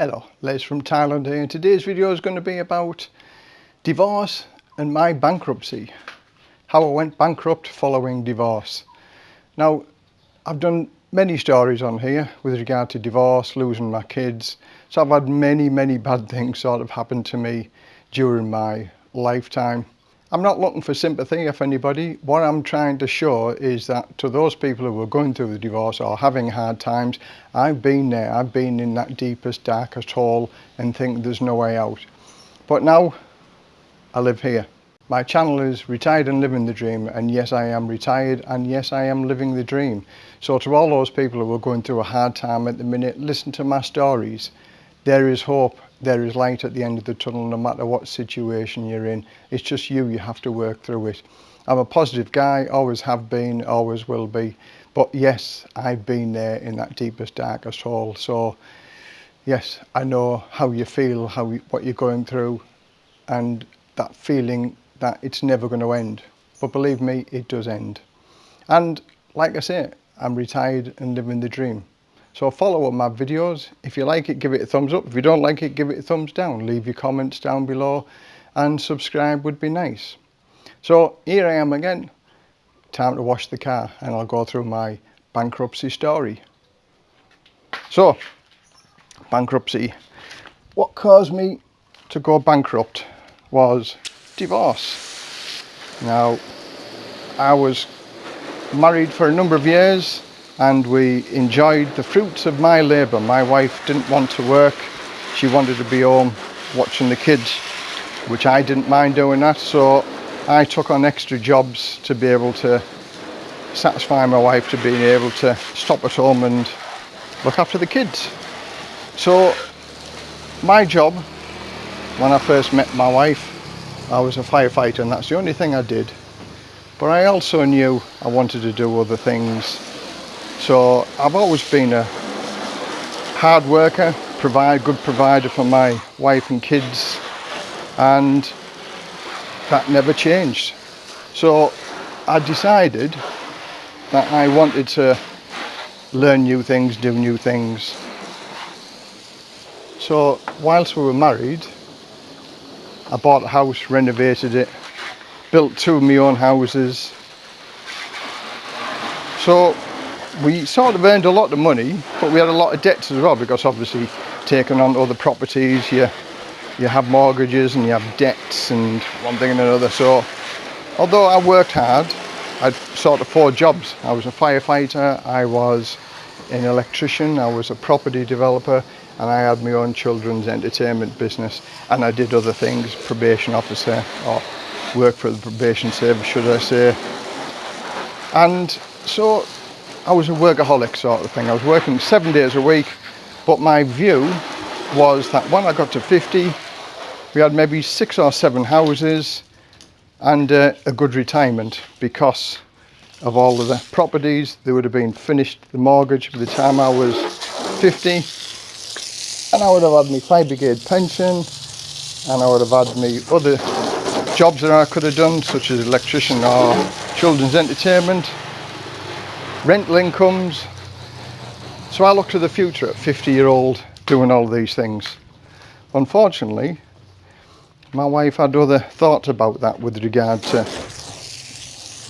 Hello, Les from Thailand here and today's video is going to be about divorce and my bankruptcy. How I went bankrupt following divorce. Now, I've done many stories on here with regard to divorce, losing my kids. So I've had many, many bad things sort of happen to me during my lifetime. I'm not looking for sympathy of anybody. What I'm trying to show is that to those people who are going through the divorce or having hard times, I've been there. I've been in that deepest, darkest hole and think there's no way out. But now I live here. My channel is Retired and Living the Dream and yes I am retired and yes I am living the dream. So to all those people who are going through a hard time at the minute, listen to my stories. There is hope there is light at the end of the tunnel no matter what situation you're in. It's just you you have to work through it. I'm a positive guy always have been always will be. But yes I've been there in that deepest darkest hole. So yes I know how you feel how what you're going through and that feeling that it's never going to end. But believe me it does end. And like I say I'm retired and living the dream. So follow up my videos. If you like it, give it a thumbs up. If you don't like it, give it a thumbs down. Leave your comments down below and subscribe would be nice. So here I am again. Time to wash the car and I'll go through my bankruptcy story. So, bankruptcy. What caused me to go bankrupt was divorce. Now, I was married for a number of years and we enjoyed the fruits of my labour. My wife didn't want to work, she wanted to be home watching the kids, which I didn't mind doing that, so I took on extra jobs to be able to satisfy my wife to being able to stop at home and look after the kids. So my job, when I first met my wife, I was a firefighter and that's the only thing I did. But I also knew I wanted to do other things so I've always been a hard worker, provide good provider for my wife and kids and that never changed. So I decided that I wanted to learn new things, do new things. So whilst we were married, I bought a house, renovated it, built two of my own houses. So we sort of earned a lot of money but we had a lot of debts as well because obviously taking on other properties you you have mortgages and you have debts and one thing and another. So although I worked hard I'd sort of four jobs. I was a firefighter I was an electrician I was a property developer and I had my own children's entertainment business. And I did other things probation officer or work for the probation service should I say. And so I was a workaholic sort of thing. I was working seven days a week, but my view was that when I got to 50, we had maybe six or seven houses and uh, a good retirement because of all of the properties. They would have been finished, the mortgage by the time I was 50. And I would have had my fire brigade pension and I would have had my other jobs that I could have done, such as electrician or children's entertainment rental incomes. So I look to the future at 50 year old doing all these things. Unfortunately, my wife had other thoughts about that with regard to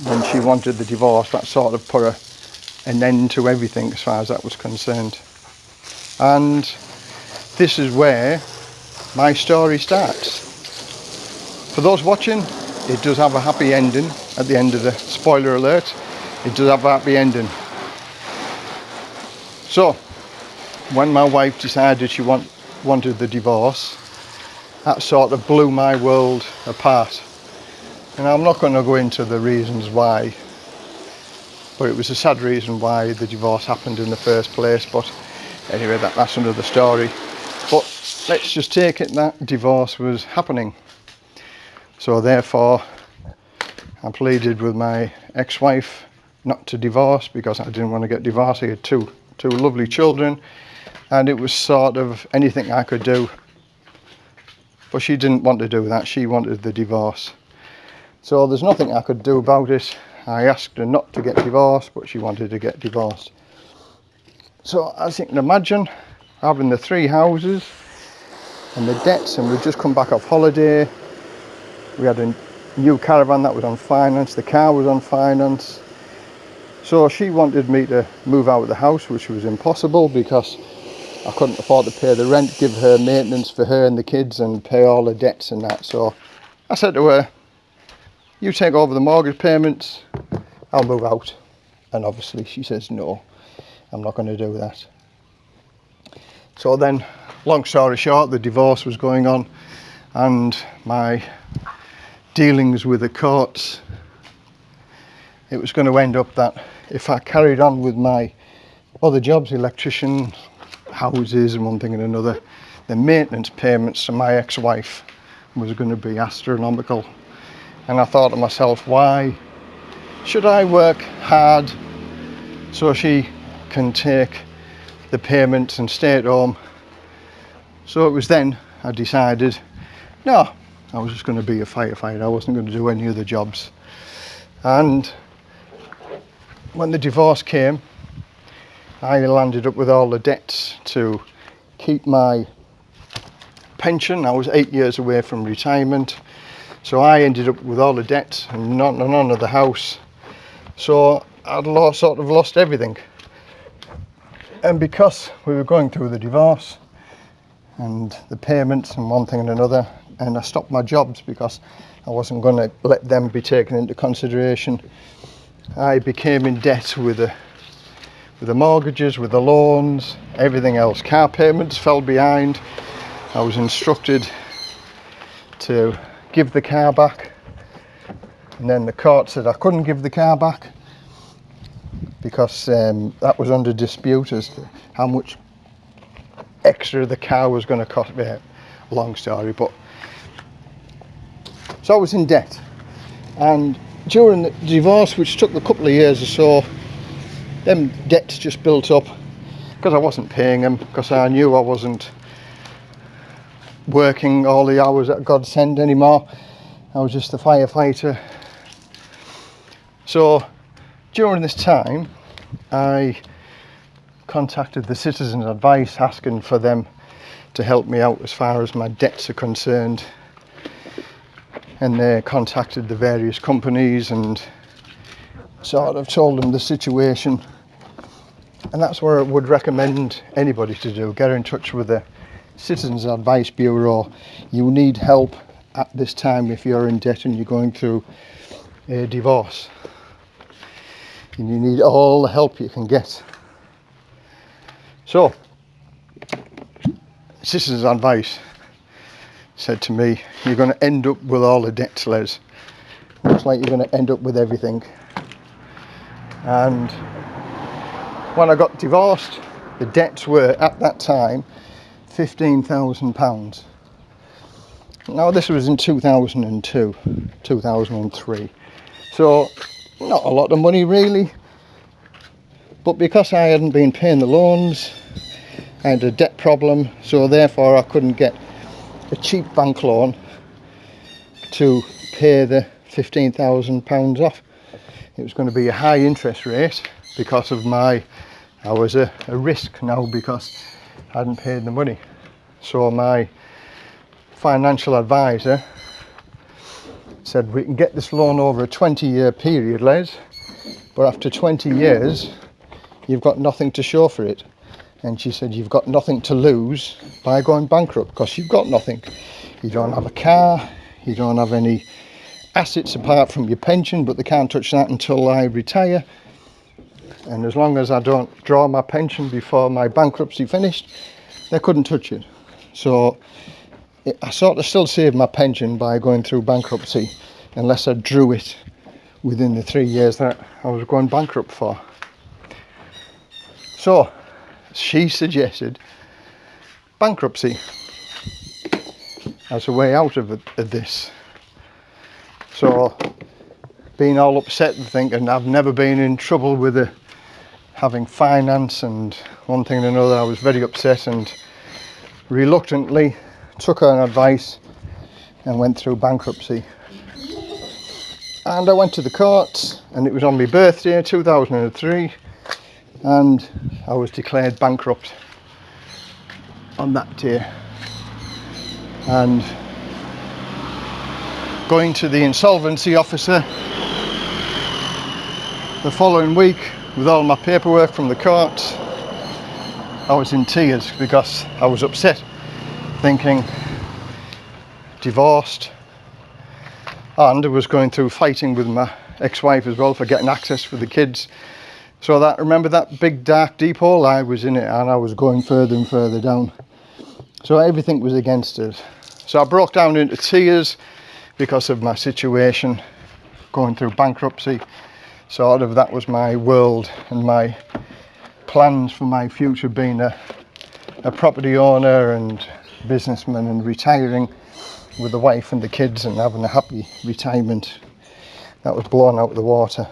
when she wanted the divorce, that sort of put a, an end to everything as far as that was concerned. And this is where my story starts. For those watching, it does have a happy ending at the end of the spoiler alert it does have a happy ending. So, when my wife decided she want, wanted the divorce, that sort of blew my world apart. And I'm not going to go into the reasons why, but it was a sad reason why the divorce happened in the first place. But anyway, that, that's another story. But let's just take it that divorce was happening. So therefore, I pleaded with my ex-wife not to divorce because I didn't want to get divorced. I had two, two lovely children and it was sort of anything I could do. But she didn't want to do that. She wanted the divorce. So there's nothing I could do about it. I asked her not to get divorced, but she wanted to get divorced. So as you can imagine, having the three houses, and the debts and we'd just come back off holiday. We had a new caravan that was on finance, the car was on finance. So she wanted me to move out of the house, which was impossible because I couldn't afford to pay the rent, give her maintenance for her and the kids and pay all the debts and that. So I said to her, you take over the mortgage payments, I'll move out. And obviously she says, no, I'm not going to do that. So then, long story short, the divorce was going on and my dealings with the courts, it was going to end up that if I carried on with my other jobs, electrician, houses and one thing and another, the maintenance payments to my ex-wife was going to be astronomical. And I thought to myself, why should I work hard so she can take the payments and stay at home? So it was then I decided, no, I was just going to be a firefighter. I wasn't going to do any other jobs. And when the divorce came, I landed up with all the debts to keep my pension. I was eight years away from retirement. So I ended up with all the debts and not none of the house. So I'd lost, sort of lost everything. And because we were going through the divorce and the payments and one thing and another, and I stopped my jobs because I wasn't going to let them be taken into consideration. I became in debt with the with the mortgages, with the loans, everything else. Car payments fell behind. I was instructed to give the car back. And then the court said I couldn't give the car back because um, that was under dispute as to how much extra the car was going to cost me. Long story, but so I was in debt. And during the divorce, which took a couple of years or so, them debts just built up because I wasn't paying them because I knew I wasn't working all the hours that God sent anymore. I was just a firefighter. So during this time, I contacted the Citizens Advice asking for them to help me out as far as my debts are concerned. And they contacted the various companies and sort of told them the situation. And that's where I would recommend anybody to do. Get in touch with the Citizens Advice Bureau. You need help at this time if you're in debt and you're going through a divorce. And you need all the help you can get. So Citizens Advice said to me you're going to end up with all the debts Les looks like you're going to end up with everything. And when I got divorced the debts were at that time £15,000 now this was in 2002 2003 so not a lot of money really. But because I hadn't been paying the loans I had a debt problem so therefore I couldn't get a cheap bank loan to pay the £15,000 off. It was going to be a high interest rate because of my I was a, a risk now because I hadn't paid the money. So my financial advisor said we can get this loan over a 20 year period Les but after 20 years you've got nothing to show for it and she said you've got nothing to lose by going bankrupt because you've got nothing. You don't have a car you don't have any assets apart from your pension but they can't touch that until I retire. And as long as I don't draw my pension before my bankruptcy finished they couldn't touch it. So it, I sort of still saved my pension by going through bankruptcy unless I drew it within the three years that I was going bankrupt for. So she suggested bankruptcy as a way out of, of this. So being all upset and thinking I've never been in trouble with a, having finance and one thing and another. I was very upset and reluctantly took her advice and went through bankruptcy. And I went to the courts and it was on my birthday 2003 and I was declared bankrupt on that day. And going to the insolvency officer the following week with all my paperwork from the courts I was in tears because I was upset thinking divorced. And I was going through fighting with my ex-wife as well for getting access for the kids so that remember that big dark deep hole I was in it and I was going further and further down. So everything was against us. So I broke down into tears because of my situation going through bankruptcy. Sort of that was my world and my plans for my future being a, a property owner and businessman and retiring with the wife and the kids and having a happy retirement. That was blown out of the water.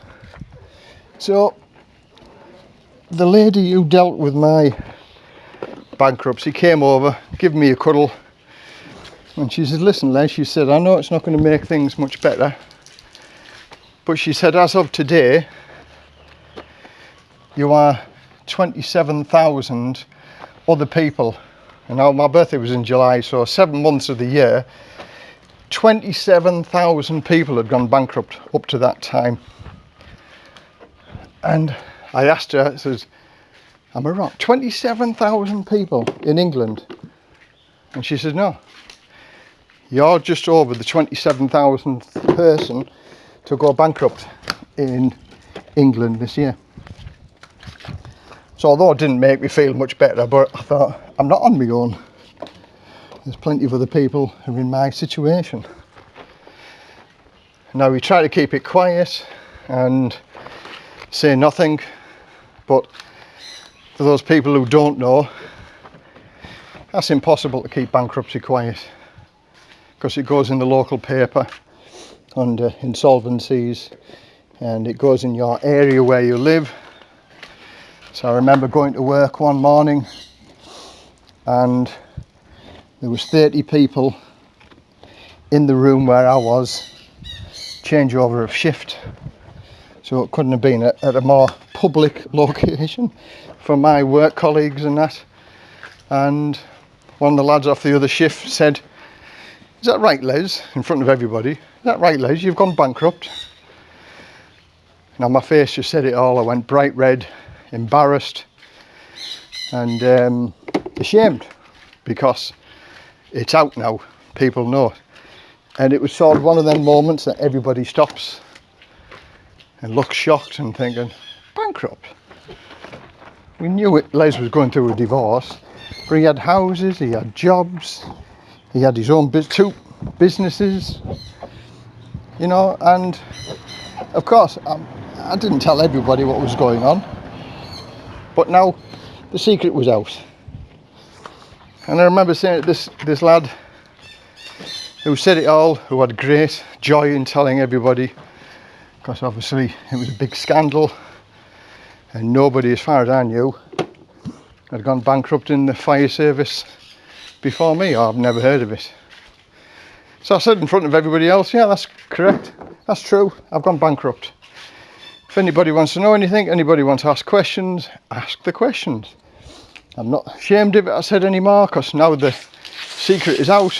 So the lady who dealt with my bankruptcy came over gave me a cuddle. And she said listen Les she said I know it's not going to make things much better but she said as of today you are 27,000 other people. And now my birthday was in July so seven months of the year 27,000 people had gone bankrupt up to that time. And I asked her I says am I wrong 27,000 people in England and she says no you're just over the 27,000th person to go bankrupt in England this year. So although it didn't make me feel much better, but I thought, I'm not on my own. There's plenty of other people who are in my situation. Now we try to keep it quiet and say nothing, but for those people who don't know, that's impossible to keep bankruptcy quiet because it goes in the local paper under insolvencies and it goes in your area where you live. So I remember going to work one morning and there was 30 people in the room where I was changeover of shift. So it couldn't have been at, at a more public location for my work colleagues and that and one of the lads off the other shift said is that right Les in front of everybody Is that right, Les? You've gone bankrupt. Now my face just said it all. I went bright red, embarrassed and um, ashamed because it's out now. People know. And it was sort of one of them moments that everybody stops and looks shocked and thinking, bankrupt? We knew it, Les was going through a divorce, but he had houses, he had jobs, he had his own two businesses, you know and of course I, I didn't tell everybody what was going on but now the secret was out and I remember saying this this lad who said it all who had great joy in telling everybody because obviously it was a big scandal and nobody as far as I knew had gone bankrupt in the fire service before me or I've never heard of it so I said in front of everybody else, yeah, that's correct. That's true. I've gone bankrupt. If anybody wants to know anything, anybody wants to ask questions, ask the questions. I'm not ashamed of it, I said anymore, because now the secret is out.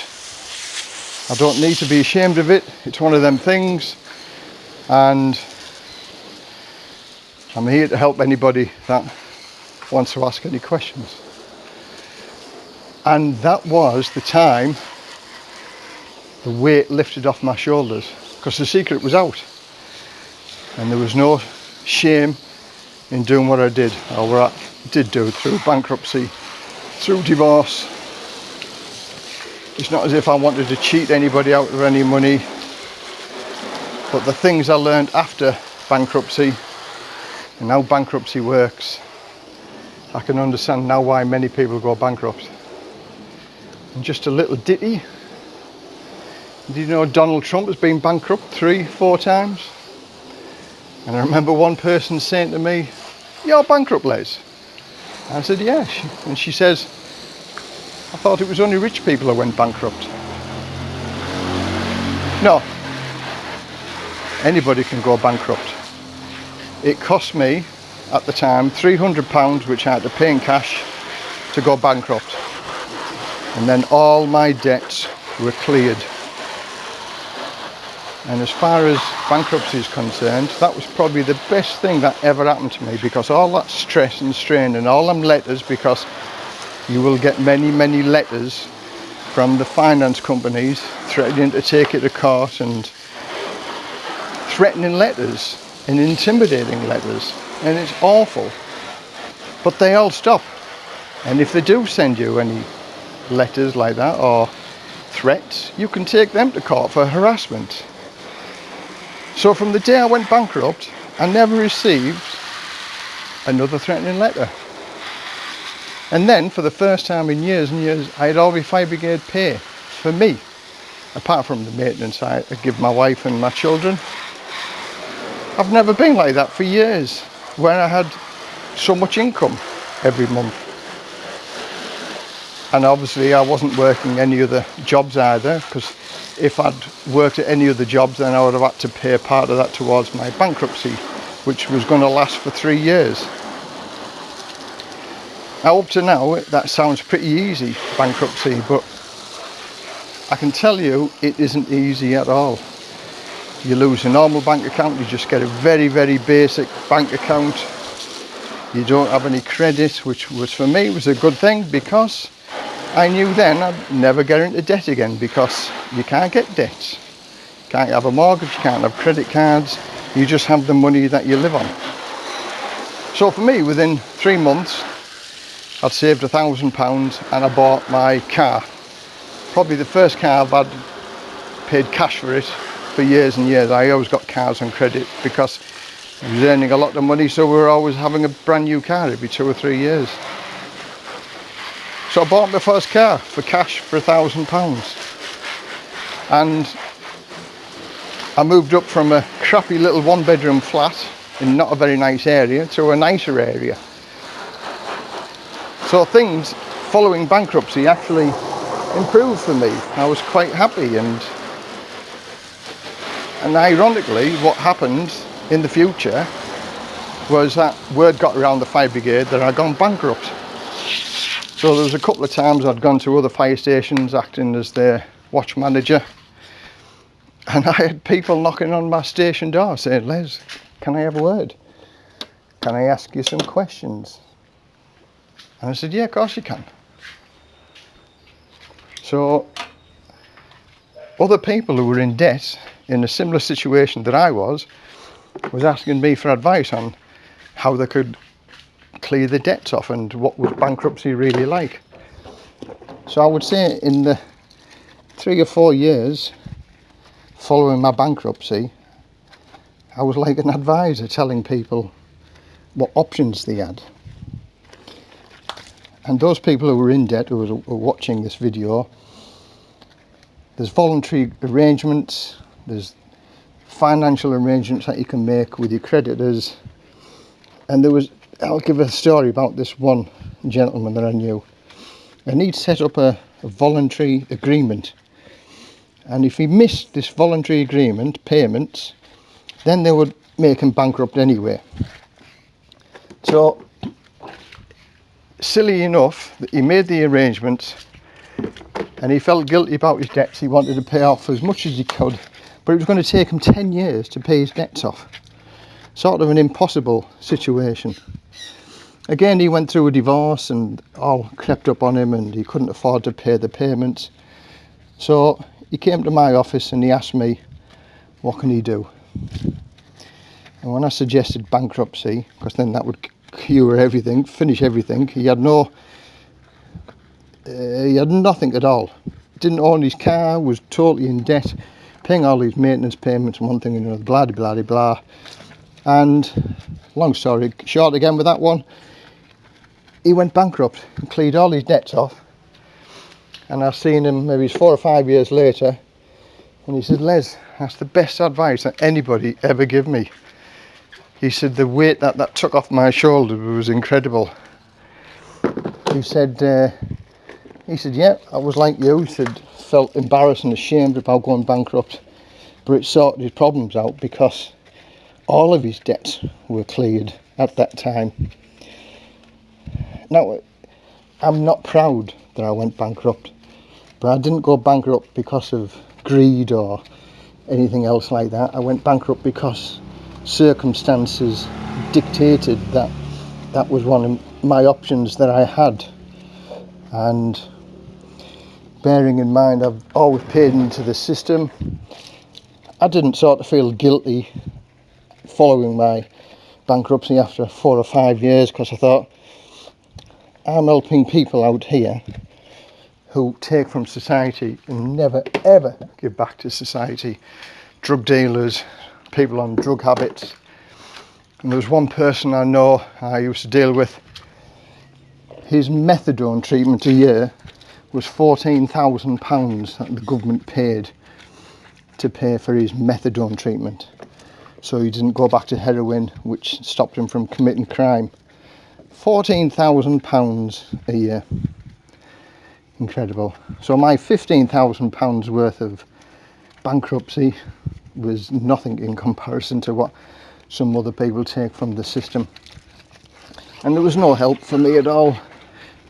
I don't need to be ashamed of it. It's one of them things. And I'm here to help anybody that wants to ask any questions. And that was the time the weight lifted off my shoulders because the secret was out and there was no shame in doing what I did or what I did do it through bankruptcy, through divorce. It's not as if I wanted to cheat anybody out of any money, but the things I learned after bankruptcy and how bankruptcy works, I can understand now why many people go bankrupt. And just a little ditty did you know Donald Trump has been bankrupt three, four times? And I remember one person saying to me, you're bankrupt, Les. I said, yeah. And she says, I thought it was only rich people that went bankrupt. No. Anybody can go bankrupt. It cost me, at the time, £300 which I had to pay in cash to go bankrupt. And then all my debts were cleared. And as far as bankruptcy is concerned, that was probably the best thing that ever happened to me because all that stress and strain and all them letters, because you will get many, many letters from the finance companies threatening to take it to court and threatening letters and intimidating letters. And it's awful. But they all stop. And if they do send you any letters like that or threats, you can take them to court for harassment. So from the day I went bankrupt, I never received another threatening letter. And then, for the first time in years and years, I had all my fire brigade pay for me, apart from the maintenance I give my wife and my children. I've never been like that for years, when I had so much income every month. And obviously I wasn't working any other jobs either, because if I'd worked at any other jobs then I would have had to pay part of that towards my bankruptcy which was going to last for three years. Now up to now that sounds pretty easy bankruptcy but I can tell you it isn't easy at all. You lose a normal bank account, you just get a very very basic bank account. You don't have any credit which was for me was a good thing because I knew then I'd never get into debt again because you can't get debt You can't have a mortgage, you can't have credit cards, you just have the money that you live on. So for me, within three months, I'd saved a thousand pounds and I bought my car. Probably the first car I've had paid cash for it for years and years. I always got cars on credit because I was earning a lot of money, so we were always having a brand new car every two or three years. So I bought my first car for cash for a thousand pounds. And I moved up from a crappy little one bedroom flat in not a very nice area to a nicer area. So things following bankruptcy actually improved for me. I was quite happy and and ironically what happened in the future was that word got around the fire brigade that I'd gone bankrupt. So there was a couple of times I'd gone to other fire stations acting as their watch manager and I had people knocking on my station door saying, Les, can I have a word? Can I ask you some questions? And I said, yeah, of course you can. So other people who were in debt in a similar situation that I was was asking me for advice on how they could clear the debts off and what was bankruptcy really like. So I would say in the three or four years following my bankruptcy, I was like an advisor telling people what options they had. And those people who were in debt who were watching this video, there's voluntary arrangements, there's financial arrangements that you can make with your creditors, and there was I'll give a story about this one gentleman that I knew. And he'd set up a, a voluntary agreement. And if he missed this voluntary agreement, payments, then they would make him bankrupt anyway. So, silly enough, that he made the arrangements and he felt guilty about his debts. He wanted to pay off as much as he could, but it was going to take him 10 years to pay his debts off. Sort of an impossible situation. Again, he went through a divorce and all crept up on him and he couldn't afford to pay the payments. So he came to my office and he asked me, what can he do? And when I suggested bankruptcy, because then that would cure everything, finish everything, he had no, uh, he had nothing at all. Didn't own his car, was totally in debt, paying all these maintenance payments, one thing and another, blah, blah, blah, blah. And long story short again with that one, he went bankrupt and cleared all his debts off. And I've seen him maybe four or five years later and he said, Les, that's the best advice that anybody ever gave me. He said the weight that that took off my shoulder was incredible. He said, uh, he said, yeah, I was like you. He said, felt embarrassed and ashamed about going bankrupt, but it sorted his problems out because all of his debts were cleared at that time. Now, I'm not proud that I went bankrupt But I didn't go bankrupt because of greed or anything else like that. I went bankrupt because circumstances dictated that that was one of my options that I had. And bearing in mind I've always paid into the system, I didn't sort of feel guilty following my bankruptcy after four or five years because I thought I'm helping people out here who take from society and never ever give back to society. Drug dealers, people on drug habits. And there was one person I know I used to deal with. His methadone treatment a year was £14,000 that the government paid to pay for his methadone treatment. So he didn't go back to heroin, which stopped him from committing crime. £14,000 a year. Incredible. So my £15,000 worth of bankruptcy was nothing in comparison to what some other people take from the system. And there was no help for me at all.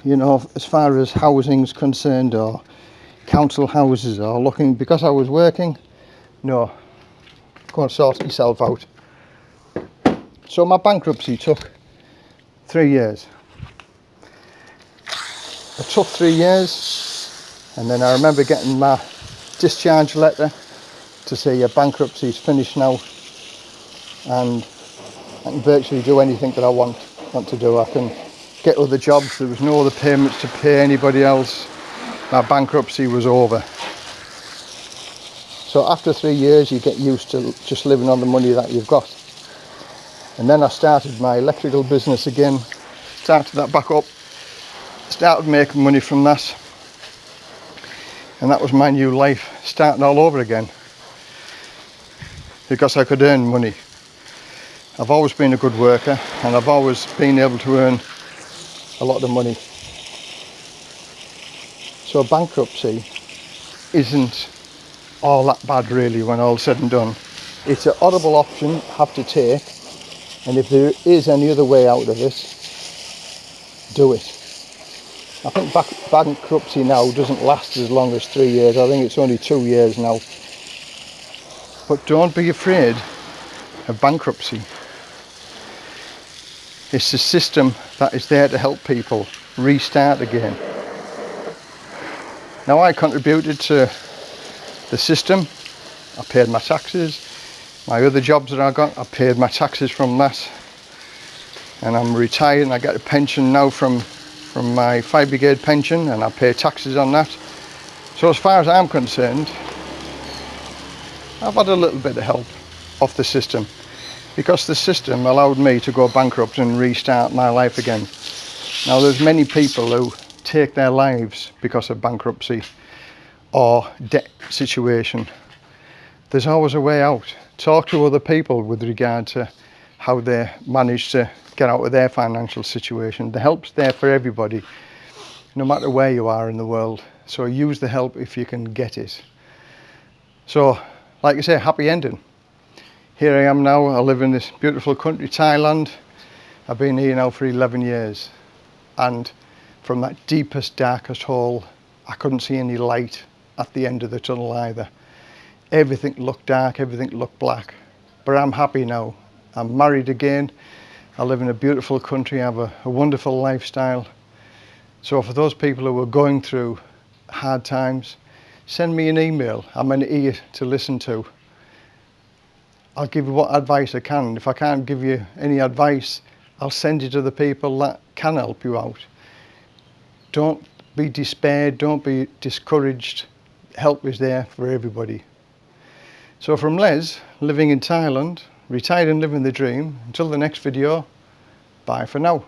You know, as far as housing's concerned or council houses or looking, because I was working, no, go and sort yourself out. So my bankruptcy took three years. It took three years and then I remember getting my discharge letter to say your bankruptcy is finished now and I can virtually do anything that I want want to do. I can get other jobs. There was no other payments to pay anybody else. My bankruptcy was over. So after three years you get used to just living on the money that you've got. And then I started my electrical business again, started that back up started making money from that and that was my new life starting all over again because I could earn money I've always been a good worker and I've always been able to earn a lot of money so bankruptcy isn't all that bad really when all said and done it's a horrible option have to take and if there is any other way out of it do it I think back, bankruptcy now doesn't last as long as three years. I think it's only two years now. But don't be afraid of bankruptcy. It's a system that is there to help people restart again. Now I contributed to the system. I paid my taxes. My other jobs that I got, I paid my taxes from that. And I'm retired and I get a pension now from from my fire brigade pension and I pay taxes on that. So as far as I'm concerned, I've had a little bit of help off the system because the system allowed me to go bankrupt and restart my life again. Now there's many people who take their lives because of bankruptcy or debt situation. There's always a way out. Talk to other people with regard to how they manage to get out of their financial situation. The help's there for everybody, no matter where you are in the world. So use the help if you can get it. So, like I say, happy ending. Here I am now, I live in this beautiful country, Thailand. I've been here now for 11 years. And from that deepest, darkest hole, I couldn't see any light at the end of the tunnel either. Everything looked dark, everything looked black. But I'm happy now. I'm married again. I live in a beautiful country, I have a, a wonderful lifestyle. So for those people who are going through hard times, send me an email. I'm an ear to listen to. I'll give you what advice I can. If I can't give you any advice, I'll send you to the people that can help you out. Don't be despaired, don't be discouraged. Help is there for everybody. So from Les, living in Thailand, retired and living the dream. Until the next video, bye for now.